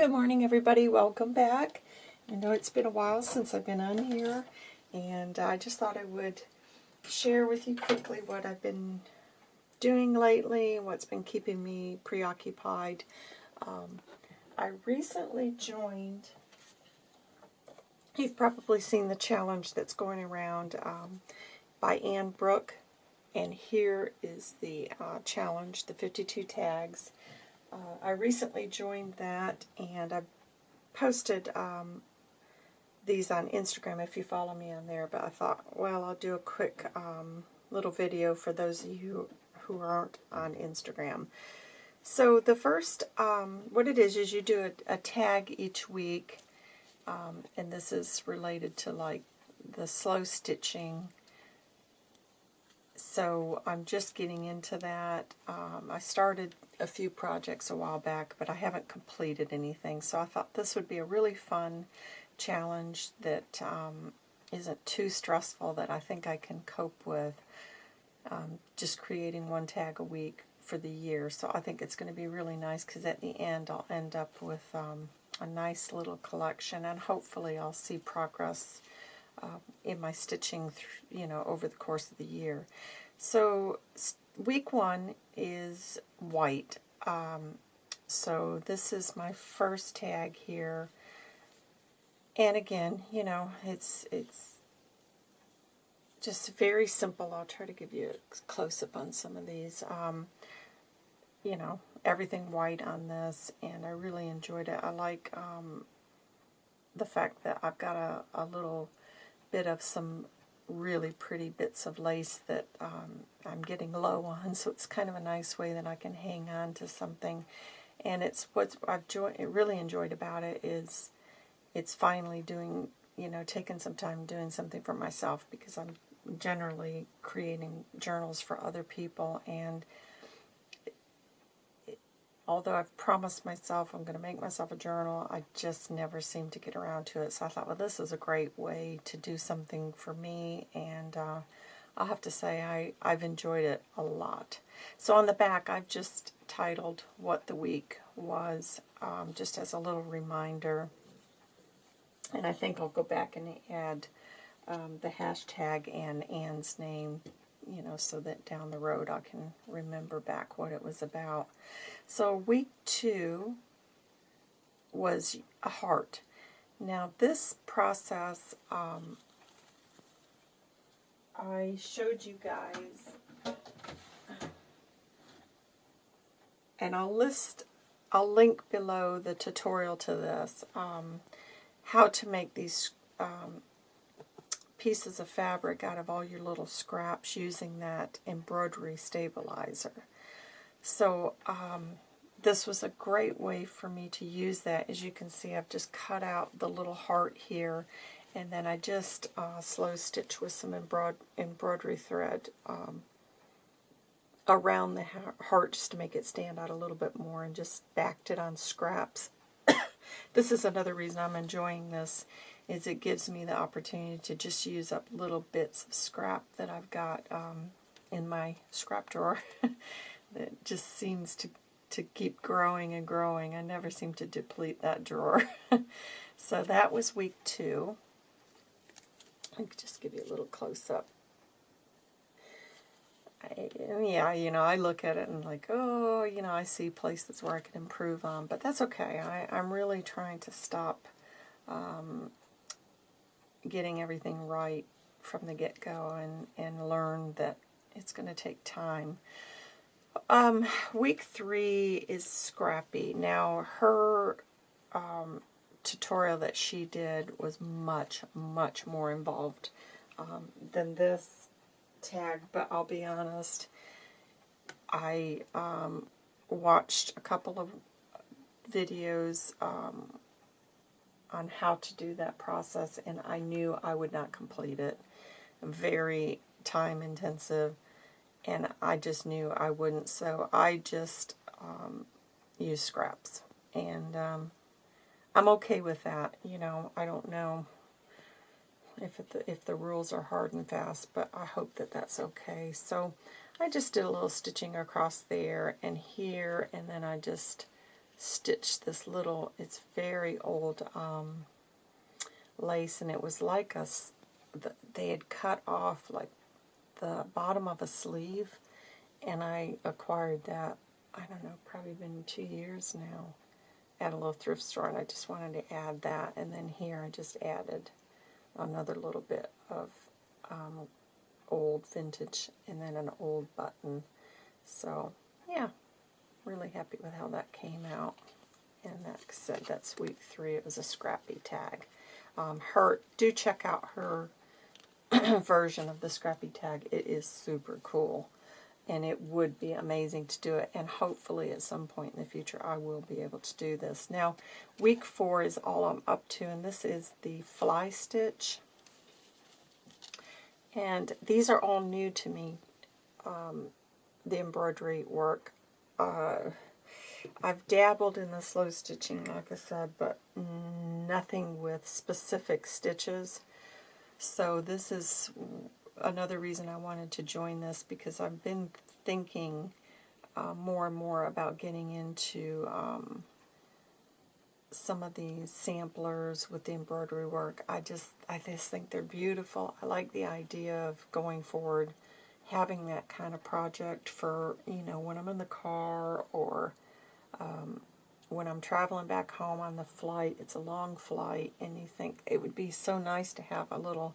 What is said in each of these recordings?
Good morning, everybody. Welcome back. I know it's been a while since I've been on here, and I just thought I would share with you quickly what I've been doing lately, what's been keeping me preoccupied. Um, I recently joined, you've probably seen the challenge that's going around um, by Anne Brooke, and here is the uh, challenge, the 52 tags. Uh, I recently joined that, and I posted um, these on Instagram if you follow me on there, but I thought, well, I'll do a quick um, little video for those of you who aren't on Instagram. So the first, um, what it is, is you do a, a tag each week, um, and this is related to like the slow stitching. So I'm just getting into that. Um, I started a few projects a while back, but I haven't completed anything. So I thought this would be a really fun challenge that um, not too stressful that I think I can cope with. Um, just creating one tag a week for the year. So I think it's going to be really nice because at the end I'll end up with um, a nice little collection and hopefully I'll see progress uh, in my stitching, you know, over the course of the year. So week one is white. Um, so this is my first tag here. And again, you know, it's it's just very simple. I'll try to give you a close-up on some of these. Um, you know, everything white on this, and I really enjoyed it. I like um, the fact that I've got a, a little bit of some really pretty bits of lace that um, I'm getting low on, so it's kind of a nice way that I can hang on to something. And it's what I've really enjoyed about it is it's finally doing, you know, taking some time doing something for myself because I'm generally creating journals for other people and although I've promised myself I'm going to make myself a journal, I just never seem to get around to it. So I thought, well, this is a great way to do something for me, and uh, I'll have to say I, I've enjoyed it a lot. So on the back, I've just titled what the week was, um, just as a little reminder. And I think I'll go back and add um, the hashtag and Anne's name you know, so that down the road I can remember back what it was about. So week two was a heart. Now this process, um, I showed you guys, and I'll list, I'll link below the tutorial to this, um, how to make these um, pieces of fabric out of all your little scraps using that embroidery stabilizer. So um, this was a great way for me to use that. As you can see, I've just cut out the little heart here, and then I just uh, slow stitch with some embroid embroidery thread um, around the heart just to make it stand out a little bit more and just backed it on scraps. this is another reason I'm enjoying this is it gives me the opportunity to just use up little bits of scrap that I've got um, in my scrap drawer that just seems to, to keep growing and growing. I never seem to deplete that drawer. so that was week two. I could just give you a little close-up. yeah, you know, I look at it and like, oh, you know, I see places where I can improve on, but that's okay. I, I'm really trying to stop um, getting everything right from the get-go and, and learn that it's going to take time. Um, week three is Scrappy. Now, her um, tutorial that she did was much, much more involved um, than this tag, but I'll be honest, I um, watched a couple of videos um, on how to do that process, and I knew I would not complete it. Very time intensive, and I just knew I wouldn't, so I just um, use scraps. And um, I'm okay with that. You know, I don't know if it, if the rules are hard and fast, but I hope that that's okay. So I just did a little stitching across there and here, and then I just stitch this little, it's very old um, lace, and it was like a, they had cut off like the bottom of a sleeve, and I acquired that, I don't know, probably been two years now at a little thrift store, and I just wanted to add that, and then here I just added another little bit of um, old vintage, and then an old button. So, yeah, really happy with how that came out. And that said, that's week three. It was a scrappy tag. Um, her do check out her version of the scrappy tag. It is super cool. And it would be amazing to do it. And hopefully at some point in the future I will be able to do this. Now, week four is all I'm up to. And this is the fly stitch. And these are all new to me. Um, the embroidery work. Uh, I've dabbled in the slow stitching, like I said, but nothing with specific stitches. So this is another reason I wanted to join this because I've been thinking uh, more and more about getting into um, some of these samplers with the embroidery work. I just I just think they're beautiful. I like the idea of going forward having that kind of project for, you know, when I'm in the car or um, when I'm traveling back home on the flight. It's a long flight, and you think it would be so nice to have a little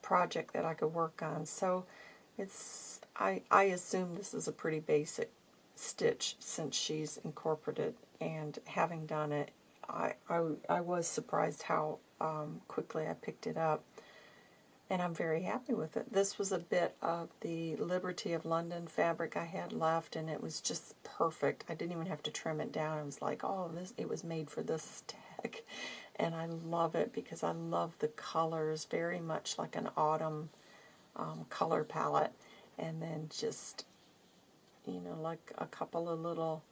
project that I could work on. So it's I, I assume this is a pretty basic stitch since she's incorporated, and having done it, I, I, I was surprised how um, quickly I picked it up and I'm very happy with it. This was a bit of the Liberty of London fabric I had left, and it was just perfect. I didn't even have to trim it down. I was like, oh, this it was made for this tag, and I love it because I love the colors, very much like an autumn um, color palette, and then just, you know, like a couple of little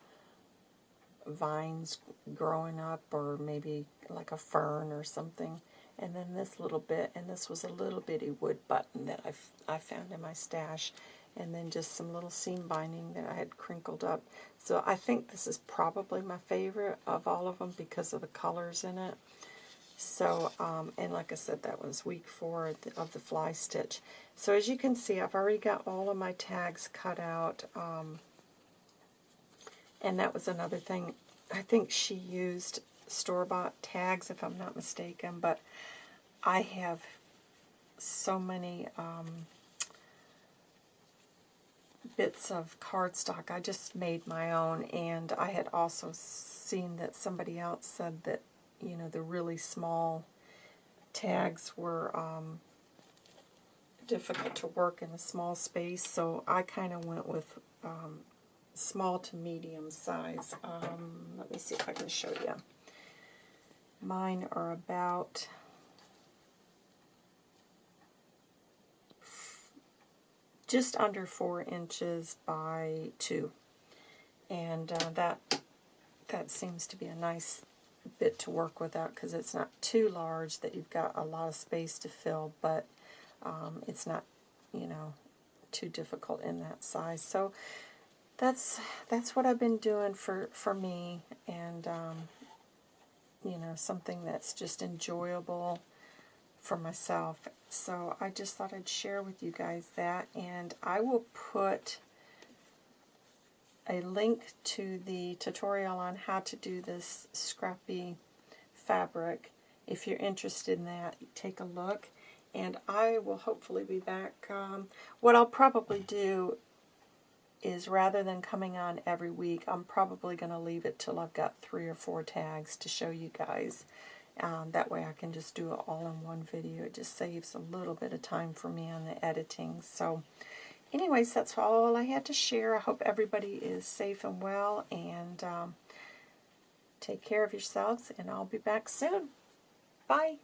vines growing up, or maybe like a fern or something and then this little bit, and this was a little bitty wood button that I, I found in my stash, and then just some little seam binding that I had crinkled up. So I think this is probably my favorite of all of them because of the colors in it. So, um, and like I said, that was week four of the fly stitch. So as you can see, I've already got all of my tags cut out. Um, and that was another thing. I think she used store-bought tags, if I'm not mistaken, but I have so many um, bits of cardstock. I just made my own, and I had also seen that somebody else said that, you know, the really small tags were um, difficult to work in a small space, so I kind of went with um, small to medium size. Um, let me see if I can show you. Mine are about just under four inches by two. And uh, that that seems to be a nice bit to work with out because it's not too large that you've got a lot of space to fill, but um, it's not, you know, too difficult in that size. So that's that's what I've been doing for, for me, and um, you know, something that's just enjoyable for myself. So I just thought I'd share with you guys that, and I will put a link to the tutorial on how to do this scrappy fabric. If you're interested in that, take a look. And I will hopefully be back. Um, what I'll probably do is rather than coming on every week, I'm probably going to leave it till I've got three or four tags to show you guys. Um, that way I can just do it all in one video. It just saves a little bit of time for me on the editing. So anyways, that's all I had to share. I hope everybody is safe and well, and um, take care of yourselves, and I'll be back soon. Bye.